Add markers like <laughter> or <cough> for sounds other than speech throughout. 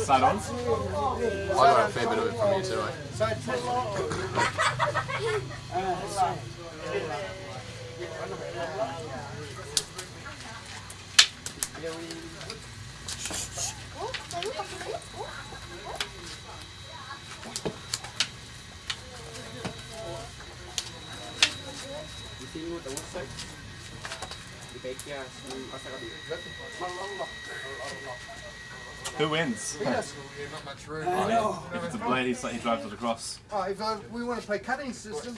Side on? I got a fair bit of it from you too, eh? Who wins? Yes. If it's a blade, he's like he drives it across. Oh, if uh, we want to play cutting system,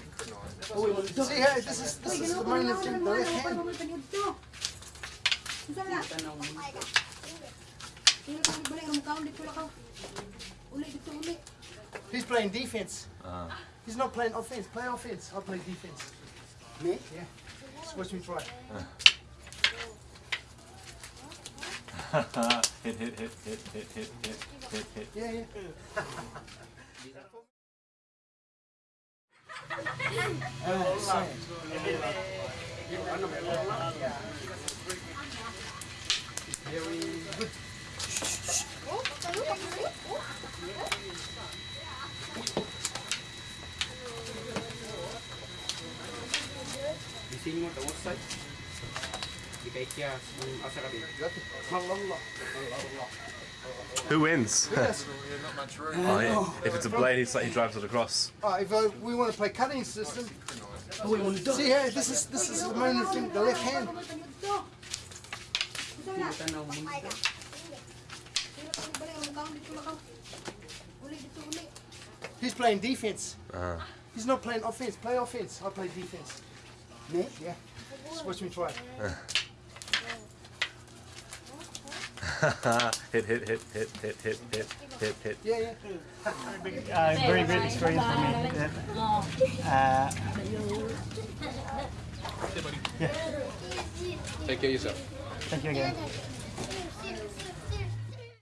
see how this is this is the main thing, the left hand. He's playing defense. He's not playing offense. Play offense. I'll play defense. Me? Yeah. Just watch me try. Hit, hit, hit, hit, hit, hit, hit, hit, hit. Yeah, yeah. Uh, same. Very good. Bising mo tawag sa Di kay kya asa ka din. Who wins? Yes. <laughs> Oh, yeah. If it's a blade, he's like he drives it across. Oh, if uh, we want to play cutting system, we see how this is this is the main thing, the left hand. He's playing defense. Uh, He's not playing offense. Play offense. I'll play defense. Me? Yeah. Just watch me try. <laughs> <laughs> hit, hit, hit, hit, hit, hit, hit, hit, hit. Yeah, yeah. Uh, very great experience for me. Uh, Take care of yourself. thank you again.